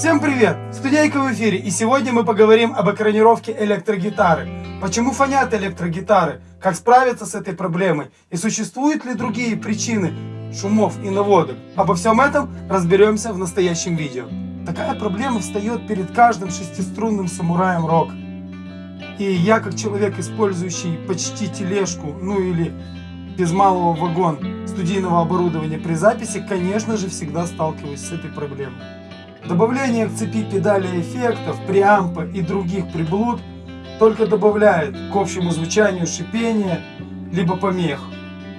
Всем привет! Студейка в эфире, и сегодня мы поговорим об экранировке электрогитары. Почему фонят электрогитары? Как справиться с этой проблемой? И существуют ли другие причины шумов и наводок? Обо всем этом разберемся в настоящем видео. Такая проблема встает перед каждым шестиструнным самураем рок. И я, как человек, использующий почти тележку, ну или без малого вагон студийного оборудования при записи, конечно же, всегда сталкиваюсь с этой проблемой. Добавление к цепи педали эффектов, преампа и других приблуд только добавляет к общему звучанию шипения, либо помех.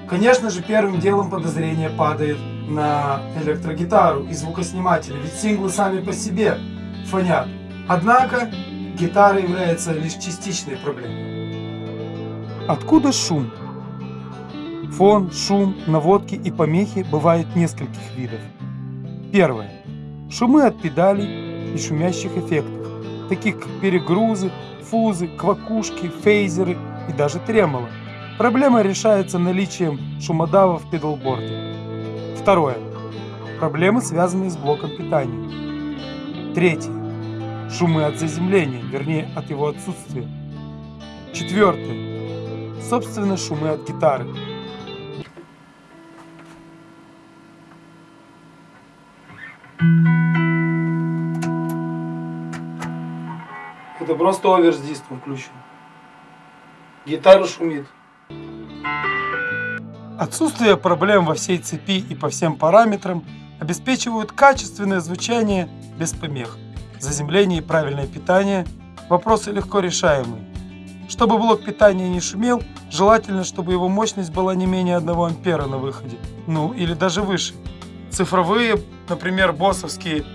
Конечно же, первым делом подозрение падает на электрогитару и звукосниматели, ведь синглы сами по себе фонят. Однако, гитара является лишь частичной проблемой. Откуда шум? Фон, шум, наводки и помехи бывают нескольких видов. Первое. Шумы от педалей и шумящих эффектов, таких как перегрузы, фузы, квакушки, фейзеры и даже тремоло. Проблема решается наличием шумодава в педалборде. Второе. Проблемы, связанные с блоком питания. Третье. Шумы от заземления, вернее от его отсутствия. Четвертое. Собственно, шумы от гитары. Просто овер с диском включен. Гитара шумит. Отсутствие проблем во всей цепи и по всем параметрам обеспечивают качественное звучание без помех. Заземление и правильное питание – вопросы легко решаемые. Чтобы блок питания не шумел, желательно, чтобы его мощность была не менее 1 ампера на выходе, ну или даже выше. Цифровые, например, боссовские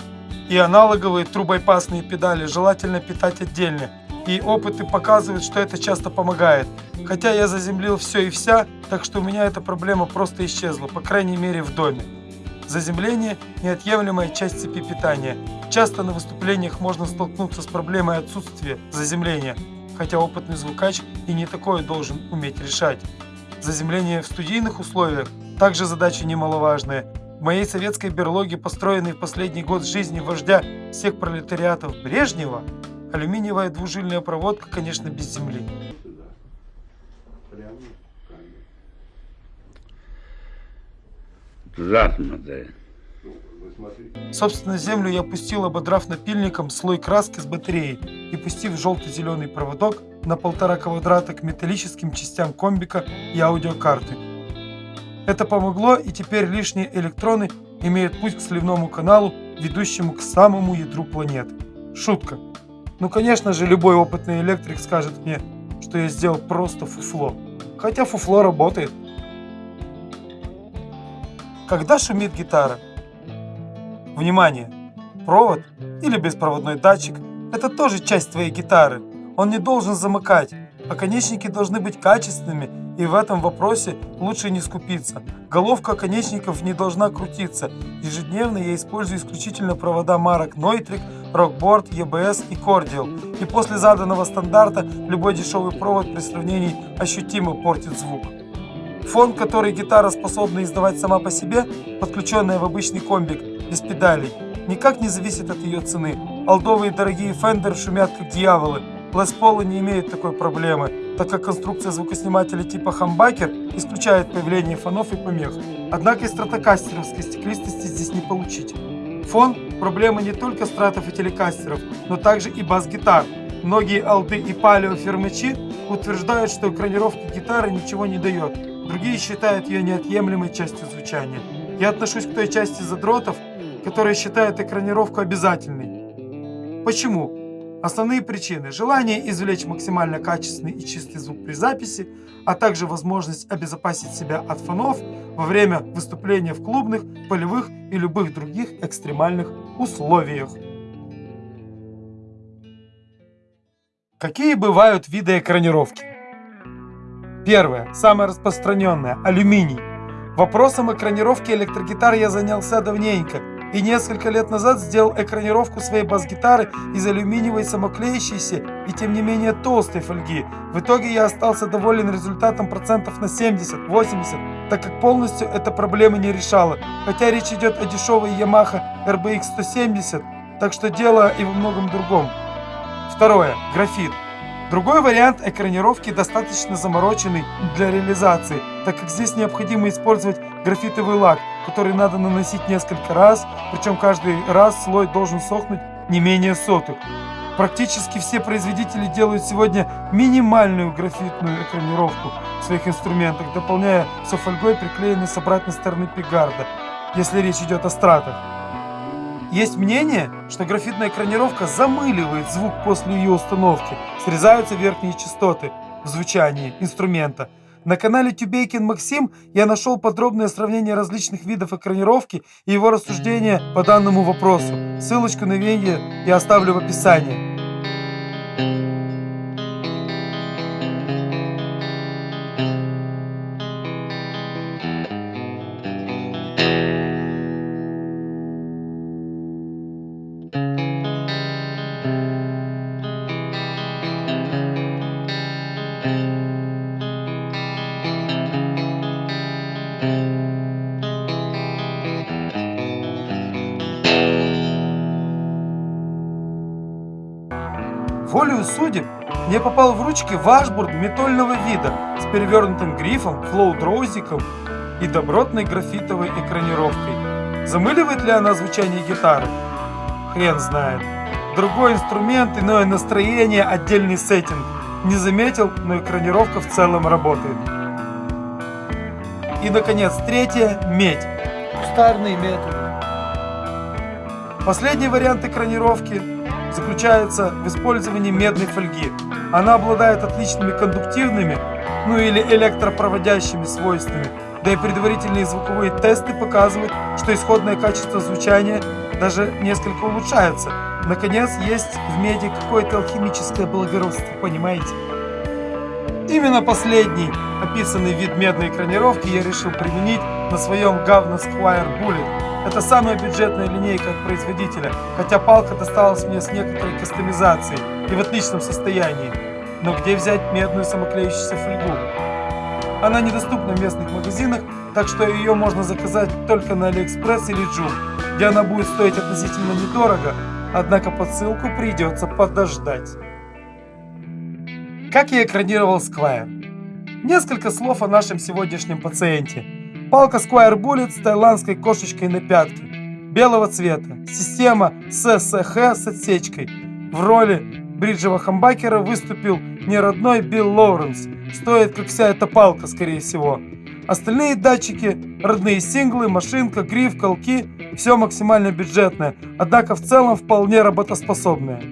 и аналоговые трубайпасные педали желательно питать отдельно, и опыты показывают, что это часто помогает. Хотя я заземлил все и вся, так что у меня эта проблема просто исчезла, по крайней мере в доме. Заземление – неотъемлемая часть цепи питания. Часто на выступлениях можно столкнуться с проблемой отсутствия заземления, хотя опытный звукач и не такое должен уметь решать. Заземление в студийных условиях – также задача немаловажная. В моей советской берлоге, построенной в последний год жизни вождя всех пролетариатов Брежнева, алюминиевая двужильная проводка, конечно, без земли. Захмады. Собственно, землю я пустил, ободрав напильником слой краски с батареей и пустив желто-зеленый проводок на полтора квадрата к металлическим частям комбика и аудиокарты. Это помогло, и теперь лишние электроны имеют путь к сливному каналу, ведущему к самому ядру планеты. Шутка. Ну, конечно же, любой опытный электрик скажет мне, что я сделал просто фуфло. Хотя фуфло работает. Когда шумит гитара? Внимание! Провод или беспроводной датчик – это тоже часть твоей гитары. Он не должен замыкать, Оконечники должны быть качественными, и в этом вопросе лучше не скупиться. Головка оконечников не должна крутиться. Ежедневно я использую исключительно провода марок Neutrik, Rockboard, EBS и Cordial. И после заданного стандарта любой дешевый провод при сравнении ощутимо портит звук. Фон, который гитара способна издавать сама по себе, подключенная в обычный комбик, без педалей, никак не зависит от ее цены. Алдовые дорогие Fender шумят как дьяволы, Paul не имеет такой проблемы, так как конструкция звукоснимателя типа хамбакер исключает появление фонов и помех. Однако и стратокастеровской стеклистости здесь не получить. Фон – проблема не только стратов и телекастеров, но также и бас-гитар. Многие алды и палеофермачи утверждают, что экранировка гитары ничего не дает. Другие считают ее неотъемлемой частью звучания. Я отношусь к той части задротов, которые считают экранировку обязательной. Почему? Основные причины – желание извлечь максимально качественный и чистый звук при записи, а также возможность обезопасить себя от фонов во время выступления в клубных, полевых и любых других экстремальных условиях. Какие бывают виды экранировки? Первое, самое распространенное – алюминий. Вопросом экранировки электрогитар я занялся давненько – и несколько лет назад сделал экранировку своей бас-гитары из алюминиевой самоклеящейся и тем не менее толстой фольги. В итоге я остался доволен результатом процентов на 70-80, так как полностью эта проблема не решала. Хотя речь идет о дешевой Yamaha RBX 170, Так что дело и во многом другом. Второе. Графит. Другой вариант экранировки достаточно замороченный для реализации, так как здесь необходимо использовать графитовый лак, который надо наносить несколько раз, причем каждый раз слой должен сохнуть не менее соток. Практически все производители делают сегодня минимальную графитную экранировку в своих инструментах, дополняя софольгой, приклеенной с обратной стороны пигарда, если речь идет о стратах. Есть мнение, что графитная экранировка замыливает звук после ее установки, срезаются верхние частоты в звучании инструмента. На канале Тюбейкин Максим я нашел подробное сравнение различных видов экранировки и его рассуждения по данному вопросу. Ссылочку на видео я оставлю в описании. Волею судеб мне попал в ручки вашбурд метольного вида с перевернутым грифом, флоу-дроузиком и добротной графитовой экранировкой. Замыливает ли она звучание гитары? Хрен знает. Другой инструмент, иное настроение, отдельный сеттинг. Не заметил, но экранировка в целом работает. И, наконец, третье – медь. Кустарные методы. Последний вариант экранировки заключается в использовании медной фольги. Она обладает отличными кондуктивными, ну или электропроводящими свойствами, да и предварительные звуковые тесты показывают, что исходное качество звучания даже несколько улучшается. Наконец, есть в меди какое-то алхимическое благородство, понимаете? Именно последний описанный вид медной экранировки я решил применить на своем говно Squier Bullet. Это самая бюджетная линейка от производителя, хотя палка досталась мне с некоторой кастомизацией и в отличном состоянии. Но где взять медную самоклеющуюся фольгу? Она недоступна в местных магазинах, так что ее можно заказать только на Алиэкспресс или Джум, где она будет стоить относительно недорого, однако посылку придется подождать. Как я экранировал Squier? Несколько слов о нашем сегодняшнем пациенте. Палка Squire Bullet с тайландской кошечкой на пятке. Белого цвета. Система ССХ с отсечкой. В роли бриджевого хамбакера выступил не родной Билл Лоуренс. Стоит, как вся эта палка, скорее всего. Остальные датчики, родные синглы, машинка, гриф, колки – все максимально бюджетное, однако в целом вполне работоспособное.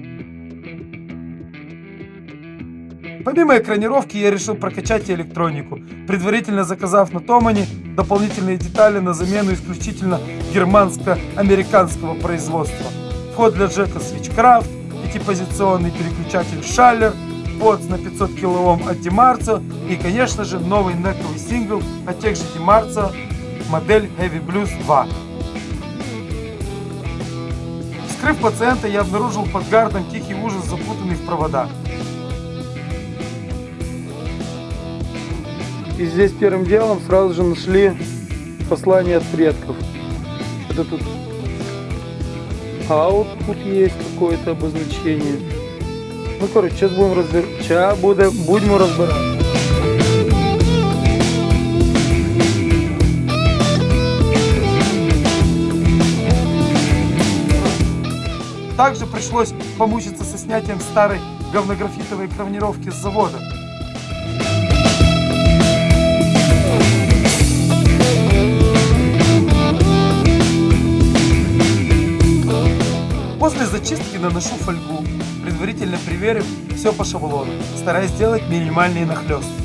Помимо экранировки я решил прокачать и электронику, предварительно заказав на Томане дополнительные детали на замену исключительно германско-американского производства. Вход для джека Switchcraft, пятипозиционный переключатель Schaller, под на 500 кОм от Dimarzo и, конечно же, новый нековый сингл от тех же Dimarzo, модель Heavy Blues 2. Вскрыв пациента, я обнаружил под гардом тихий ужас, запутанный в проводах. И здесь первым делом сразу же нашли послание от предков. Это тут output есть какое-то обозначение. Ну, короче, сейчас будем разбирать. Сейчас будем, будем разбирать. Также пришлось помучиться со снятием старой говнографитовой гравнировки с завода. После зачистки наношу фольгу, предварительно проверив все по шаблону, стараясь сделать минимальные нахлесты.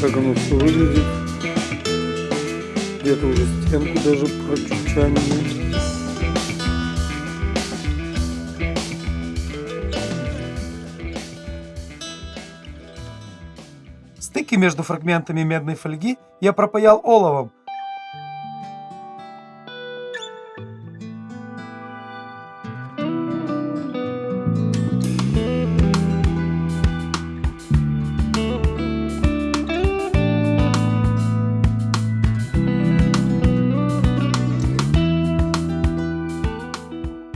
как оно все выглядит. Где-то уже стенку даже прочучанили. Стыки между фрагментами медной фольги я пропаял оловом,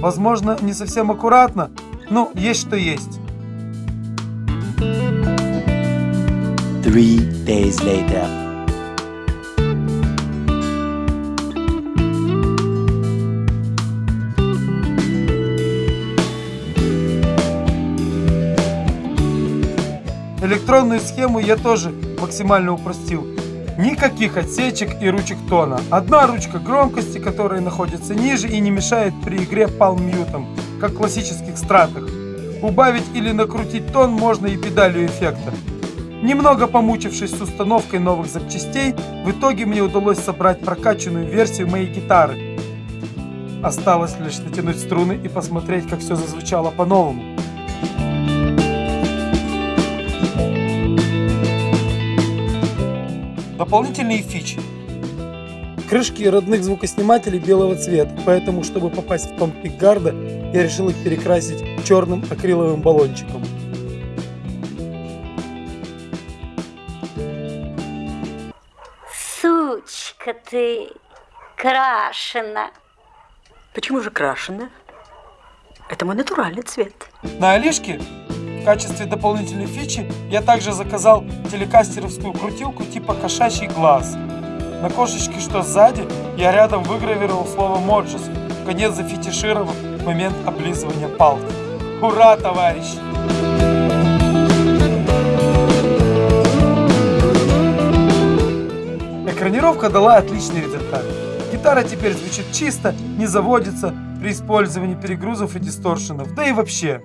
Возможно, не совсем аккуратно, но есть что есть. Three days later. Электронную схему я тоже максимально упростил. Никаких отсечек и ручек тона. Одна ручка громкости, которая находится ниже и не мешает при игре палм-мьютом, как в классических стратах. Убавить или накрутить тон можно и педалью эффекта. Немного помучившись с установкой новых запчастей, в итоге мне удалось собрать прокачанную версию моей гитары. Осталось лишь натянуть струны и посмотреть, как все зазвучало по-новому. Дополнительные фичи. Крышки родных звукоснимателей белого цвета, поэтому, чтобы попасть в тон пикгарда, я решил их перекрасить черным акриловым баллончиком. Сучка ты, крашена. Почему же крашеная? Это мой натуральный цвет. На Алишке в качестве дополнительной фичи я также заказал телекастеровскую крутилку типа кошачий глаз. На кошечке, что сзади, я рядом выгравировал слово «моджус», в конец зафетишировав момент облизывания палки. Ура, товарищи! Экранировка дала отличный результат. Гитара теперь звучит чисто, не заводится при использовании перегрузов и дисторшенов, да и вообще.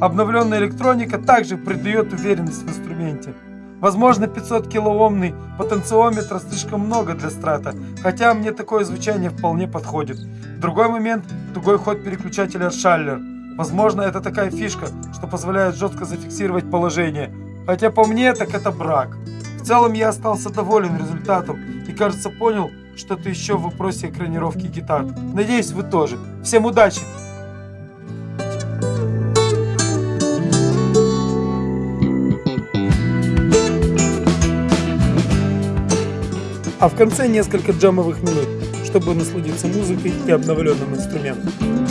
Обновленная электроника также придает уверенность в инструменте. Возможно 500 килоомный потенциометр слишком много для страта, хотя мне такое звучание вполне подходит. Другой момент – тугой ход переключателя Шаллер. Возможно это такая фишка, что позволяет жестко зафиксировать положение. Хотя по мне так это брак. В целом я остался доволен результатом и кажется понял что-то еще в вопросе экранировки гитар. Надеюсь вы тоже. Всем удачи! А в конце несколько джамовых минут, чтобы насладиться музыкой и обновленным инструментом.